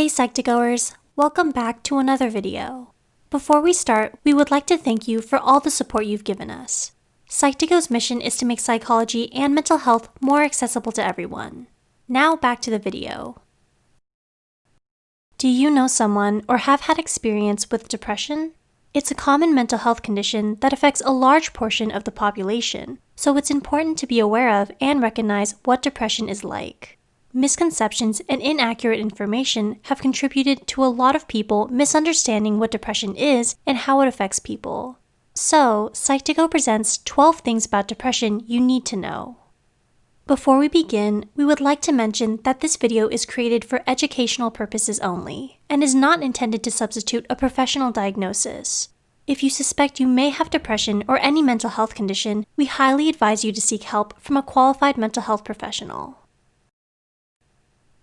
Hey Psych2Goers, welcome back to another video. Before we start, we would like to thank you for all the support you've given us. Psych2Go's mission is to make psychology and mental health more accessible to everyone. Now back to the video. Do you know someone or have had experience with depression? It's a common mental health condition that affects a large portion of the population, so it's important to be aware of and recognize what depression is like. Misconceptions and inaccurate information have contributed to a lot of people misunderstanding what depression is and how it affects people. So, Psych2Go presents 12 things about depression you need to know. Before we begin, we would like to mention that this video is created for educational purposes only and is not intended to substitute a professional diagnosis. If you suspect you may have depression or any mental health condition, we highly advise you to seek help from a qualified mental health professional.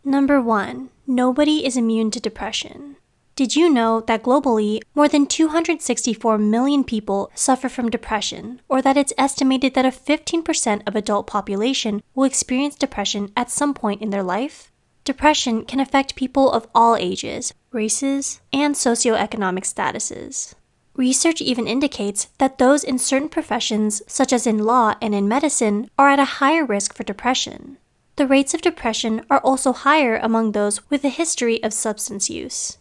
Number 1. Nobody is immune to depression. Did you know that globally, more than 264 million people suffer from depression, or that it's estimated that a 15% of adult population will experience depression at some point in their life? Depression can affect people of all ages, races, and socioeconomic statuses. Research even indicates that those in certain professions, such as in law and in medicine, are at a higher risk for depression the rates of depression are also higher among those with a history of substance use.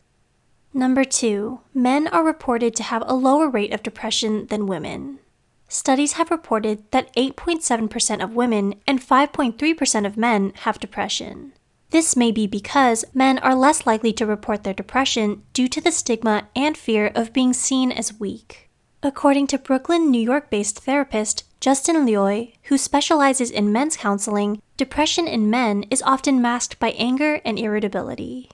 Number 2. Men are reported to have a lower rate of depression than women. Studies have reported that 8.7% of women and 5.3% of men have depression. This may be because men are less likely to report their depression due to the stigma and fear of being seen as weak. According to Brooklyn, New York based therapist Justin Lioi, who specializes in men's counseling, depression in men is often masked by anger and irritability.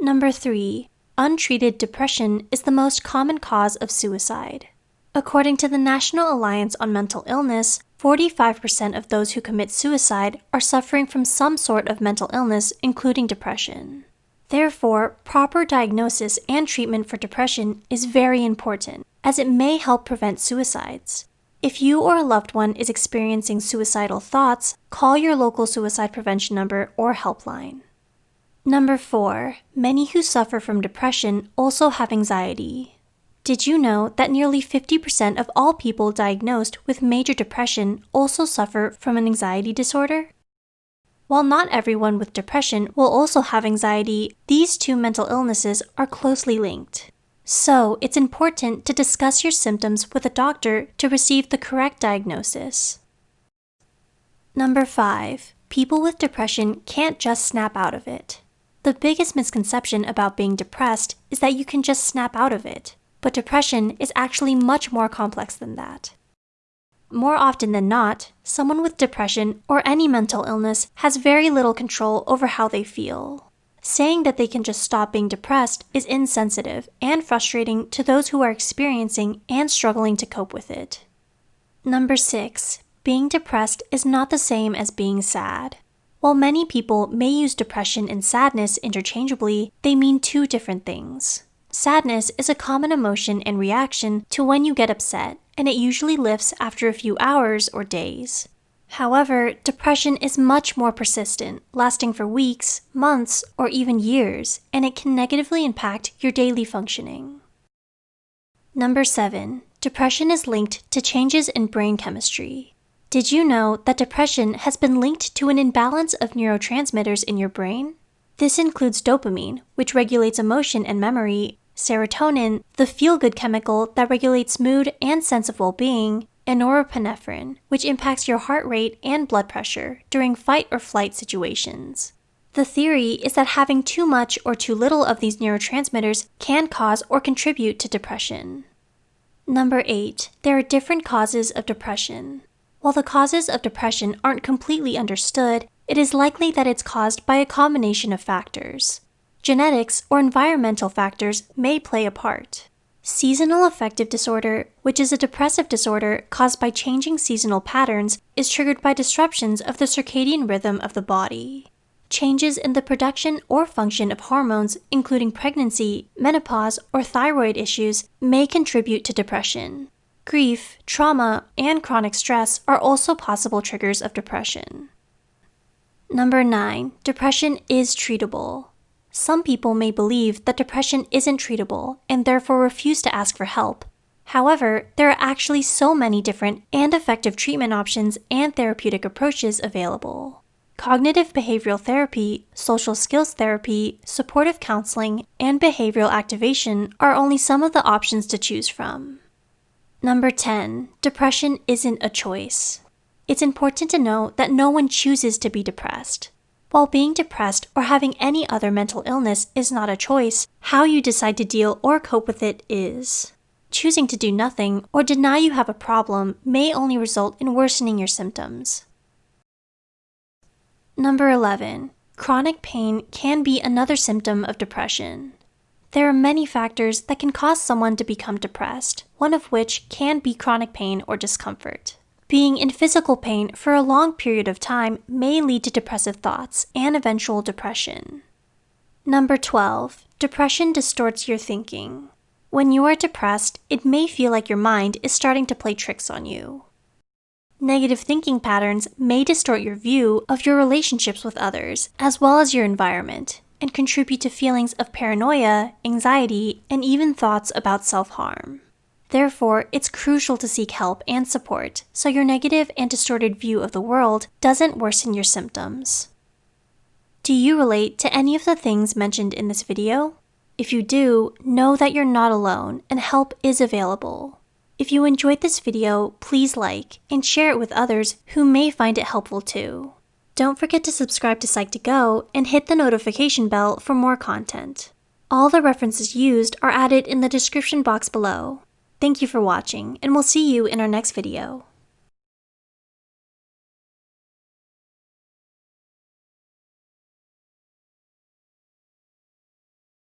Number 3. Untreated depression is the most common cause of suicide. According to the National Alliance on Mental Illness, 45% of those who commit suicide are suffering from some sort of mental illness, including depression. Therefore, proper diagnosis and treatment for depression is very important as it may help prevent suicides. If you or a loved one is experiencing suicidal thoughts, call your local suicide prevention number or helpline. Number 4. Many who suffer from depression also have anxiety. Did you know that nearly 50% of all people diagnosed with major depression also suffer from an anxiety disorder? While not everyone with depression will also have anxiety, these two mental illnesses are closely linked. So, it's important to discuss your symptoms with a doctor to receive the correct diagnosis. Number 5. People with depression can't just snap out of it. The biggest misconception about being depressed is that you can just snap out of it, but depression is actually much more complex than that. More often than not, someone with depression or any mental illness has very little control over how they feel. Saying that they can just stop being depressed is insensitive and frustrating to those who are experiencing and struggling to cope with it. Number 6. Being depressed is not the same as being sad. While many people may use depression and sadness interchangeably, they mean two different things. Sadness is a common emotion and reaction to when you get upset, and it usually lifts after a few hours or days. However, depression is much more persistent, lasting for weeks, months, or even years, and it can negatively impact your daily functioning. Number 7. Depression is linked to changes in brain chemistry. Did you know that depression has been linked to an imbalance of neurotransmitters in your brain? This includes dopamine, which regulates emotion and memory, serotonin, the feel good chemical that regulates mood and sense of well being, and norepinephrine, which impacts your heart rate and blood pressure during fight or flight situations. The theory is that having too much or too little of these neurotransmitters can cause or contribute to depression. Number 8. There are different causes of depression. While the causes of depression aren't completely understood, it is likely that it's caused by a combination of factors. Genetics or environmental factors may play a part. Seasonal affective disorder, which is a depressive disorder caused by changing seasonal patterns, is triggered by disruptions of the circadian rhythm of the body. Changes in the production or function of hormones, including pregnancy, menopause, or thyroid issues, may contribute to depression. Grief, trauma, and chronic stress are also possible triggers of depression. Number 9. Depression is treatable. Some people may believe that depression isn't treatable and therefore refuse to ask for help. However, there are actually so many different and effective treatment options and therapeutic approaches available. Cognitive behavioral therapy, social skills therapy, supportive counseling, and behavioral activation are only some of the options to choose from. Number 10. Depression isn't a choice. It's important to know that no one chooses to be depressed. While being depressed or having any other mental illness is not a choice, how you decide to deal or cope with it is. Choosing to do nothing or deny you have a problem may only result in worsening your symptoms. Number 11. Chronic pain can be another symptom of depression. There are many factors that can cause someone to become depressed, one of which can be chronic pain or discomfort. Being in physical pain for a long period of time may lead to depressive thoughts and eventual depression. Number 12. Depression distorts your thinking. When you are depressed, it may feel like your mind is starting to play tricks on you. Negative thinking patterns may distort your view of your relationships with others, as well as your environment, and contribute to feelings of paranoia, anxiety, and even thoughts about self harm. Therefore, it's crucial to seek help and support so your negative and distorted view of the world doesn't worsen your symptoms. Do you relate to any of the things mentioned in this video? If you do, know that you're not alone and help is available. If you enjoyed this video, please like and share it with others who may find it helpful too. Don't forget to subscribe to Psych2Go and hit the notification bell for more content. All the references used are added in the description box below. Thank you for watching, and we'll see you in our next video.